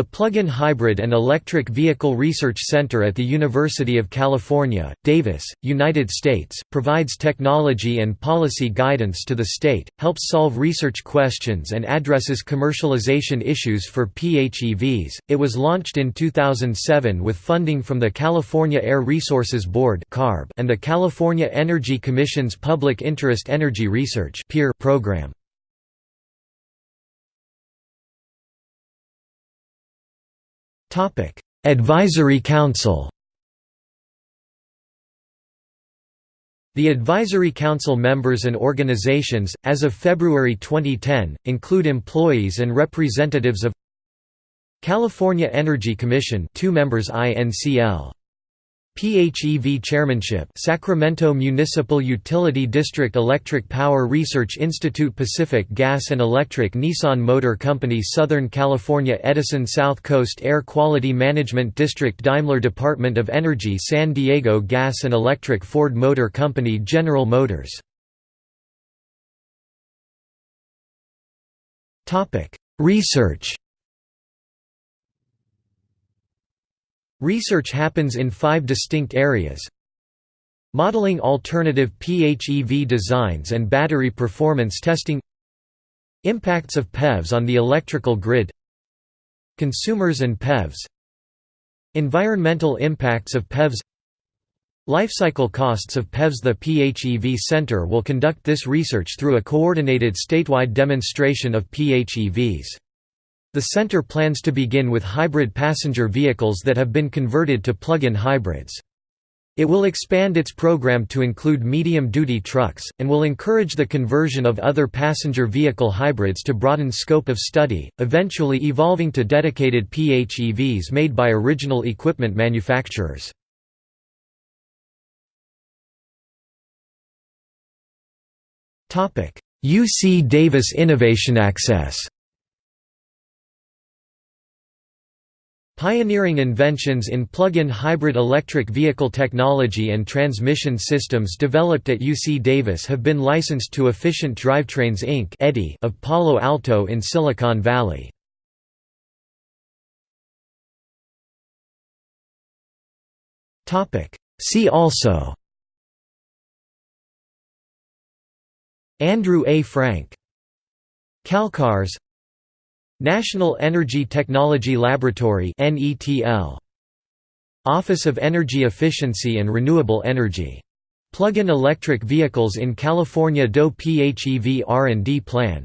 The Plug-in Hybrid and Electric Vehicle Research Center at the University of California, Davis, United States, provides technology and policy guidance to the state, helps solve research questions and addresses commercialization issues for PHEVs. It was launched in 2007 with funding from the California Air Resources Board and the California Energy Commission's Public Interest Energy Research program. Topic: Advisory Council. The Advisory Council members and organizations, as of February 2010, include employees and representatives of California Energy Commission two members INCL PHEV Chairmanship Sacramento Municipal Utility District Electric Power Research Institute Pacific Gas and Electric Nissan Motor Company Southern California Edison South Coast Air Quality Management District Daimler Department of Energy San Diego Gas and Electric Ford Motor Company General Motors. Research Research happens in five distinct areas. Modeling alternative PHEV designs and battery performance testing. Impacts of PEVs on the electrical grid. Consumers and PEVs Environmental impacts of PEVs Lifecycle costs of PEVs The PHEV Center will conduct this research through a coordinated statewide demonstration of PHEVs. The center plans to begin with hybrid passenger vehicles that have been converted to plug-in hybrids. It will expand its program to include medium-duty trucks, and will encourage the conversion of other passenger vehicle hybrids to broaden scope of study, eventually evolving to dedicated PHEVs made by original equipment manufacturers. UC Davis Innovation Access Pioneering inventions in plug-in hybrid electric vehicle technology and transmission systems developed at UC Davis have been licensed to Efficient Drivetrains Inc. of Palo Alto in Silicon Valley. See also Andrew A. Frank Calcars National Energy Technology Laboratory Office of Energy Efficiency and Renewable Energy. Plug-in electric vehicles in California DOE PHEV R&D plan